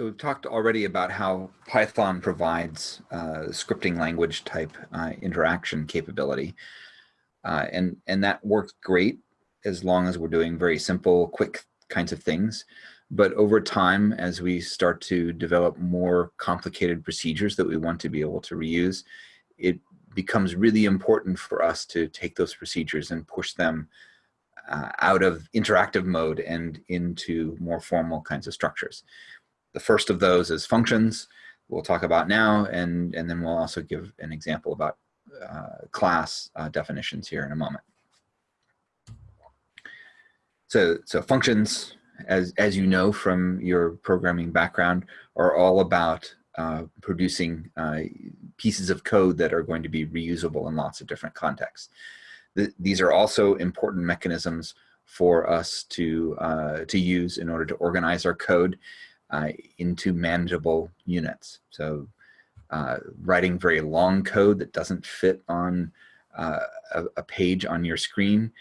So we've talked already about how Python provides uh, scripting language type uh, interaction capability. Uh, and, and that works great as long as we're doing very simple, quick kinds of things. But over time, as we start to develop more complicated procedures that we want to be able to reuse, it becomes really important for us to take those procedures and push them uh, out of interactive mode and into more formal kinds of structures. The first of those is functions we'll talk about now, and, and then we'll also give an example about uh, class uh, definitions here in a moment. So, so functions, as, as you know from your programming background, are all about uh, producing uh, pieces of code that are going to be reusable in lots of different contexts. The, these are also important mechanisms for us to, uh, to use in order to organize our code uh, into manageable units. So uh, writing very long code that doesn't fit on uh, a, a, page on your screen,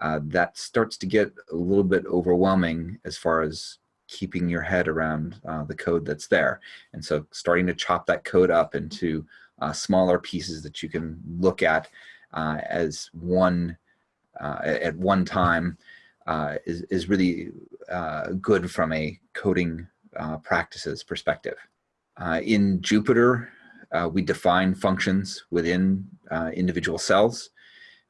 uh, that starts to get a little bit overwhelming as far as keeping your head around uh, the code that's there. And so starting to chop that code up into uh, smaller pieces that you can look at as one at one time is, is really good from a coding uh, practices perspective. Uh, in Jupyter, uh, we define functions within uh, individual cells.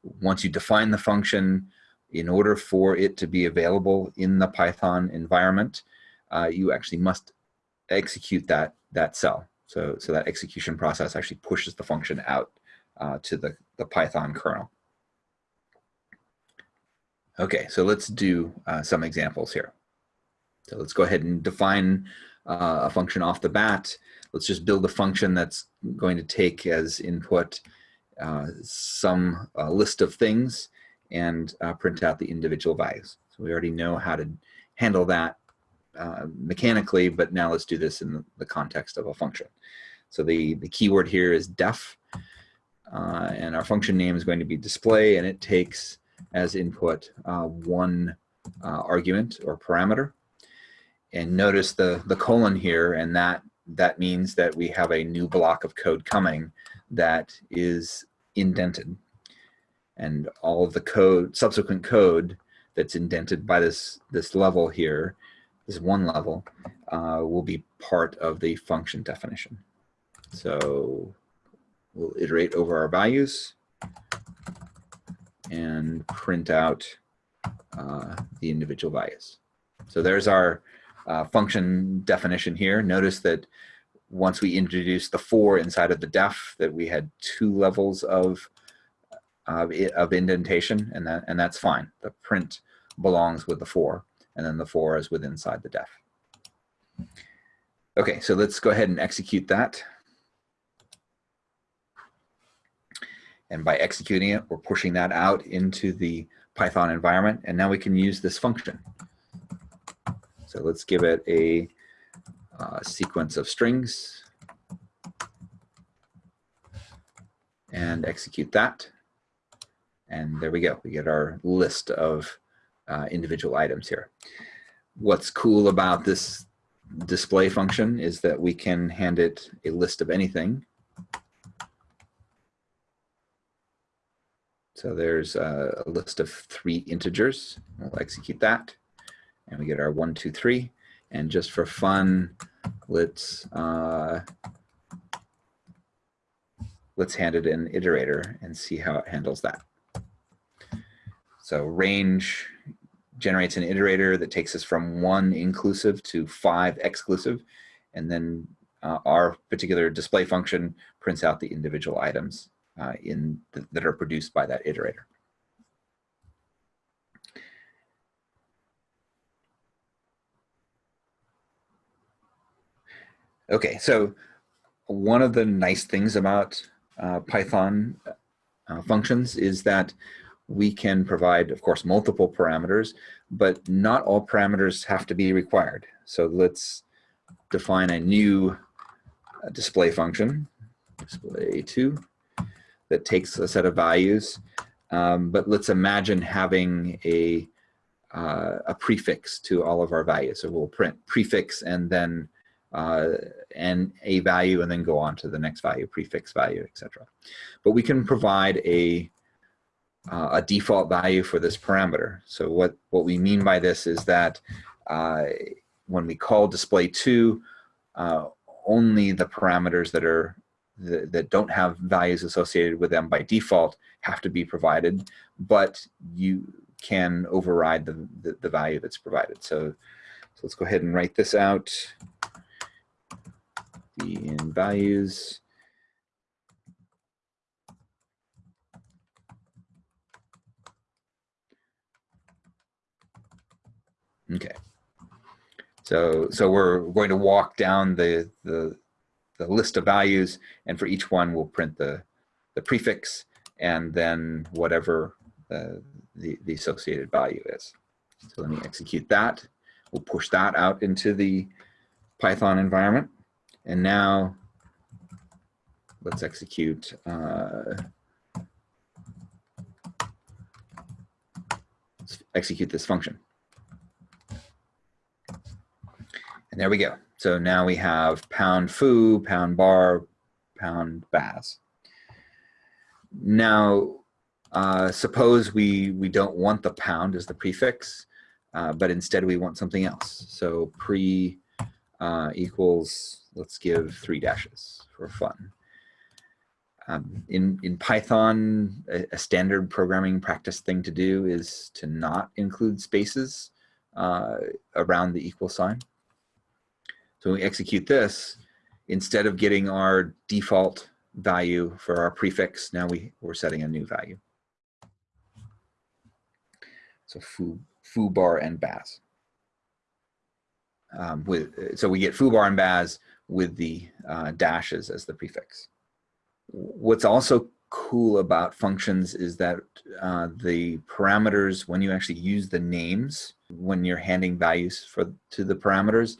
Once you define the function, in order for it to be available in the Python environment, uh, you actually must execute that, that cell. So, so that execution process actually pushes the function out uh, to the, the Python kernel. Okay, so let's do some examples here. So let's go ahead and define uh, a function off the bat. Let's just build a function that's going to take as input uh, some uh, list of things and uh, print out the individual values. So we already know how to handle that uh, mechanically, but now let's do this in the, context of a function. So the, the keyword here is def, uh, and our function name is going to be display, and it takes as input one argument or parameter and notice the, the colon here, and that, that means that we have a new block of code coming that is indented. And all of the code, subsequent code that's indented by this, this level here, this one level, uh, will be part of the function definition. So we'll iterate over our values and print out uh, the individual values. So there's our uh, function definition here. Notice that once we introduced the for inside of the def, that we had two levels of uh, of indentation, and that and that's fine. The print belongs with the for, and then the for is with inside the def. Okay, so let's go ahead and execute that. And by executing it, we're pushing that out into the Python environment, and now we can use this function. So let's give it a uh, sequence of strings and execute that. And there we go. We get our list of uh, individual items here. What's cool about this display function is that we can hand it a list of anything. So there's a list of three integers. We'll execute that and we get our one, two, three. And just for fun, let's uh, let's hand it an iterator and see how it handles that. So range generates an iterator that takes us from one inclusive to five exclusive. And then uh, our particular display function prints out the individual items uh, in th that are produced by that iterator. Okay, so one of the nice things about uh, Python uh, functions is that we can provide, of course, multiple parameters, but not all parameters have to be required. So let's define a new uh, display function, display2, that takes a set of values. Um, but let's imagine having a, uh, a prefix to all of our values. So we'll print prefix and then uh, and a value and then go on to the next value, prefix value, etc. But we can provide a, uh, a default value for this parameter. So what, what we mean by this is that uh, when we call display two, uh, only the parameters that are that, that don't have values associated with them by default have to be provided, but you can override the, the, the value that's provided. So, so let's go ahead and write this out. The in values. Okay. So, so we're going to walk down the, the, the list of values and for each one we'll print the, the prefix and then whatever uh, the, the associated value is. So let me execute that. We'll push that out into the Python environment. And now let's execute uh, execute this function. And there we go. So now we have pound foo, pound bar, pound baz. Now, uh, suppose we, we don't want the pound as the prefix, uh, but instead we want something else. So pre uh, equals, let's give three dashes for fun. Um, in, in Python, a, a, standard programming practice thing to do is to not include spaces uh, around the equal sign. So when we execute this, instead of getting our default value for our prefix, now we, we're setting a new value. So foo, foo bar and baz. Um, with, so we get foo bar and baz with the uh, dashes as the prefix. What's also cool about functions is that uh, the parameters, when you actually use the names, when you're handing values for to the parameters,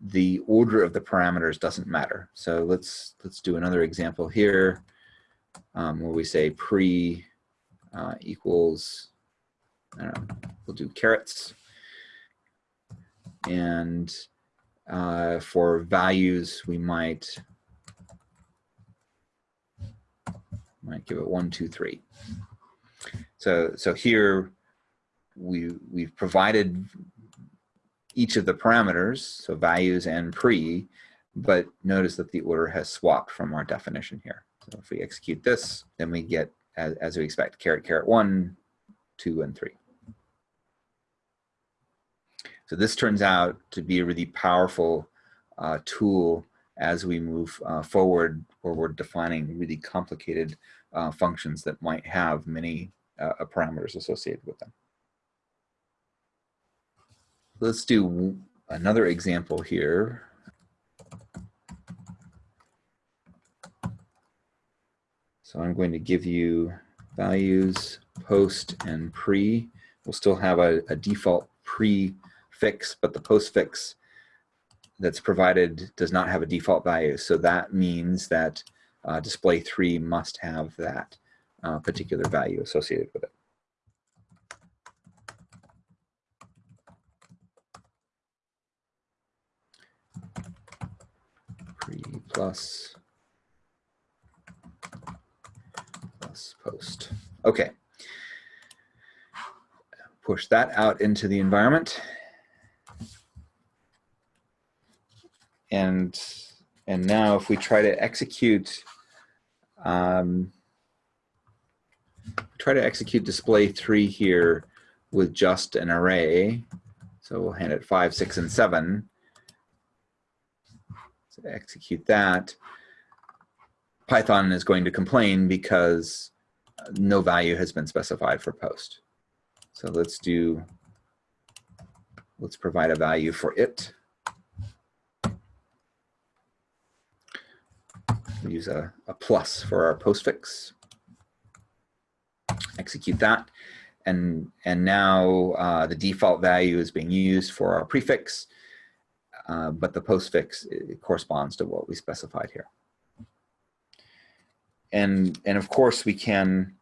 the order of the parameters doesn't matter. So let's let's do another example here um, where we say pre uh, equals, I don't know, we'll do carets. And uh, for values, we might might give it one, two, three. So so here we we've provided each of the parameters, so values and pre, but notice that the order has swapped from our definition here. So if we execute this, then we get, as, as we expect, caret, caret one, two, and three. So this turns out to be a really powerful uh, tool as we move uh, forward where we're defining really complicated uh, functions that might have many uh, parameters associated with them. Let's do another example here. So I'm going to give you values, post, and pre. We'll still have a, a default prefix, but the postfix that's provided does not have a default value. So that means that uh, display 3 must have that uh, particular value associated with it. Pre plus plus post. Okay. Push that out into the environment. And and now if we try to execute um, try to execute display three here with just an array. So we'll hand it five, six, and seven So execute that, Python is going to complain because no value has been specified for post. So let's do, let's provide a value for it. Use a, a plus for our postfix. Execute that. And, and now uh, the default value is being used for our prefix. Uh, but the postfix corresponds to what we specified here. And, and of course we can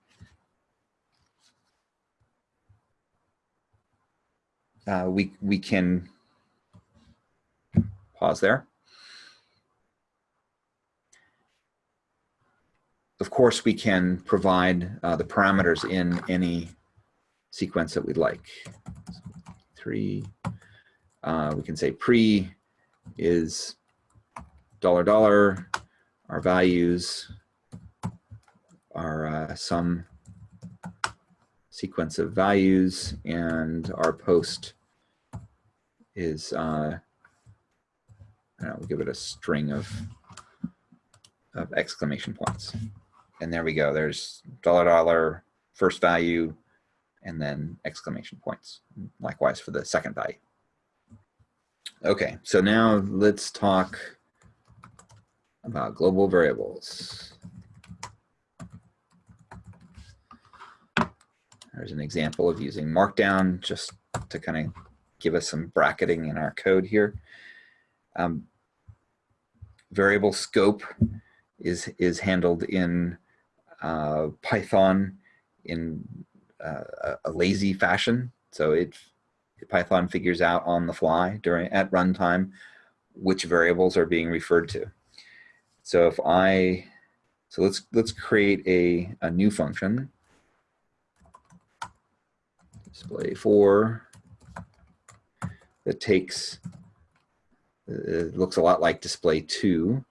uh, we, we can pause there. Course, we can provide uh, the parameters in any sequence that we'd like. Three, uh, we can say pre is dollar dollar, our values are uh, some sequence of values and our post is, uh, I don't know, we'll give it a string of, of exclamation points. And there we go. There's dollar dollar first value and then exclamation points. Likewise for the second value. Okay, so now let's talk about global variables. There's an example of using Markdown just to kind of give us some bracketing in our code here. Um, variable scope is, is handled in uh, Python in uh, a lazy fashion. So it Python figures out on the fly during at runtime which variables are being referred to. So if I, so let's let's create a, a new function. Display four that takes, it looks a lot like display two.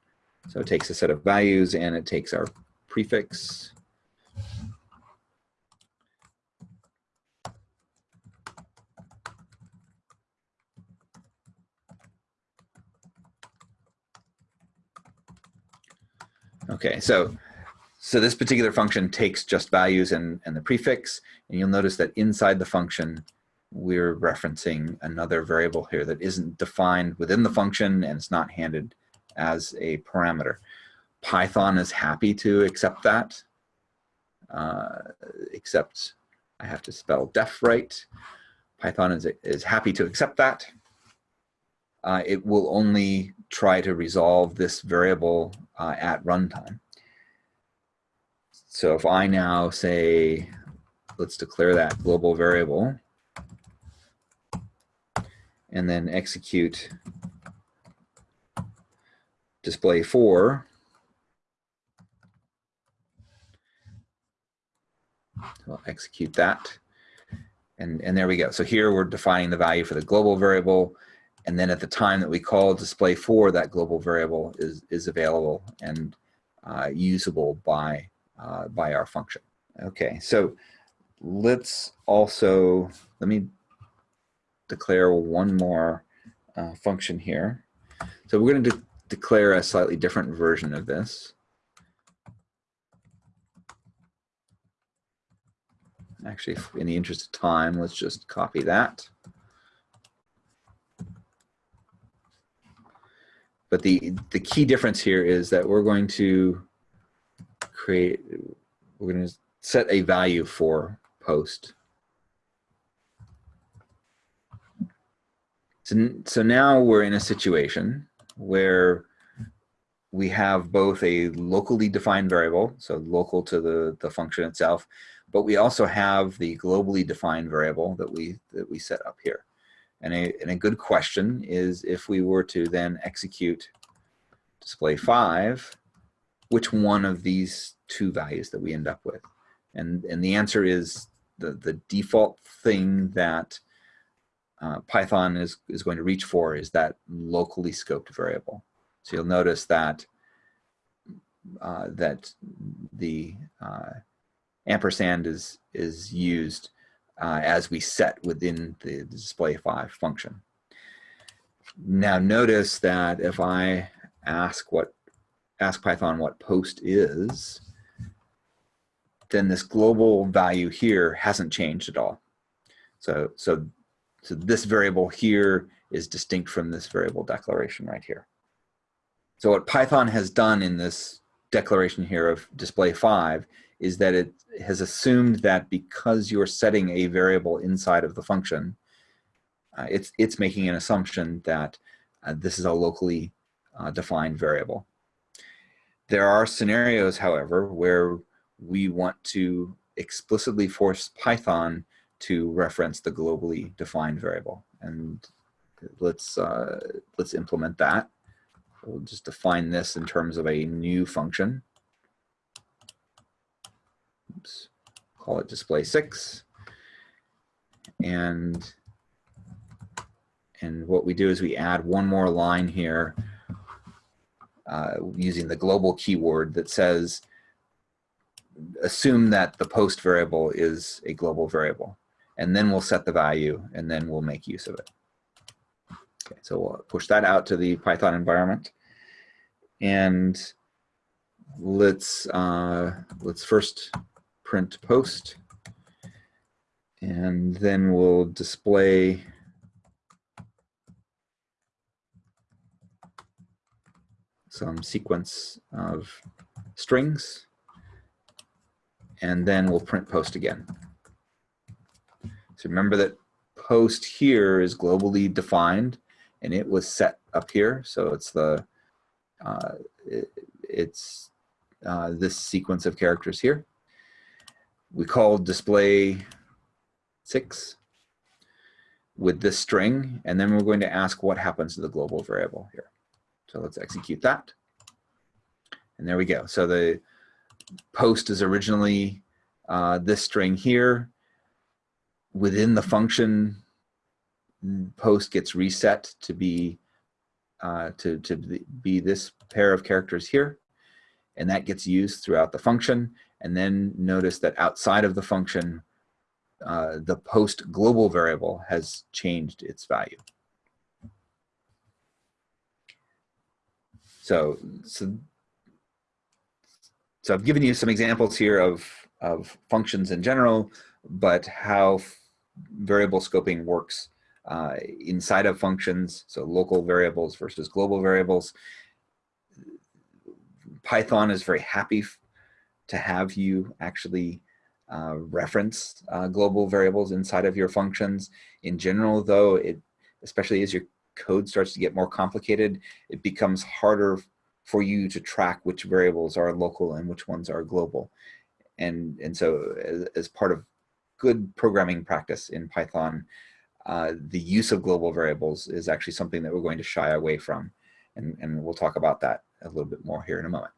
So it takes a set of values and it takes our prefix Okay, so so this particular function takes just values and, and the prefix, and you'll notice that inside the function, we're referencing another variable here that isn't defined within the function and it's not handed as a parameter. Python is happy to accept that, uh, except I have to spell def right. Python is, is happy to accept that. Uh, it will only try to resolve this variable uh, at runtime. So if I now say, let's declare that global variable and then execute display 4, We'll execute that. And, and there we go. So here we're defining the value four the global variable. And then at the time that we call display for that global variable is, is available and uh, usable by, uh, by our function. Okay, so let's also, let me declare one more uh, function here. So we're going to de declare a slightly different version of this. Actually, in the interest of time, let's just copy that. But the, the key difference here is that we're going to create, we're going to set a value for post. So, so now we're in a situation where we have both a locally defined variable, so local to the, the function itself, but we also have the globally defined variable that we, that we set up here. And a, and a good question is if we were to then execute display five, which one of these two values that we end up with? And, and the answer is the, the default thing that uh, Python is, is going to reach for is that locally scoped variable. So you'll notice that uh, that the uh, ampersand is is used uh, as we set within the display 5 function. Now notice that if I ask what ask Python what post is, then this global value here hasn't changed at all. So, so, so this variable here is distinct from this variable declaration right here. So what Python has done in this declaration here of display five is that it has assumed that because you're setting a variable inside of the function, uh, it's, it's making an assumption that uh, this is a locally uh, defined variable. There are scenarios, however, where we want to explicitly force Python to reference the globally defined variable. And let's, uh, let's implement that. We'll just define this in terms of a new function. Call it display six. And, and what we do is we add one more line here uh, using the global keyword that says, assume that the post variable is a global variable. And then we'll set the value and then we'll make use of it. Okay, so we'll push that out to the Python environment. And let's uh, let's first print post, and then we'll display some sequence of strings, and then we'll print post again. So remember that post here is globally defined, and it was set up here. So it's the uh, it, it's uh, this sequence of characters here. We call display six with this string, and then we're going to ask what happens to the global variable here. So let's execute that. And there we go. So the post is originally uh, this string here. Within the function, post gets reset to be uh, to, to be this pair of characters here. And that gets used throughout the function. And then notice that outside of the function, uh, the post global variable has changed its value. So, so, so I've given you some examples here of, of functions in general, but how variable scoping works uh, inside of functions, so local variables versus global variables. Python is very happy to have you actually uh, reference uh, global variables inside of your functions. In general, though, it especially as your code starts to get more complicated, it becomes harder for you to track which variables are local and which ones are global. And, and so as, as part of good programming practice in Python, uh, the use of global variables is actually something that we're going to shy away from. And, and we'll talk about that a little bit more here in a moment.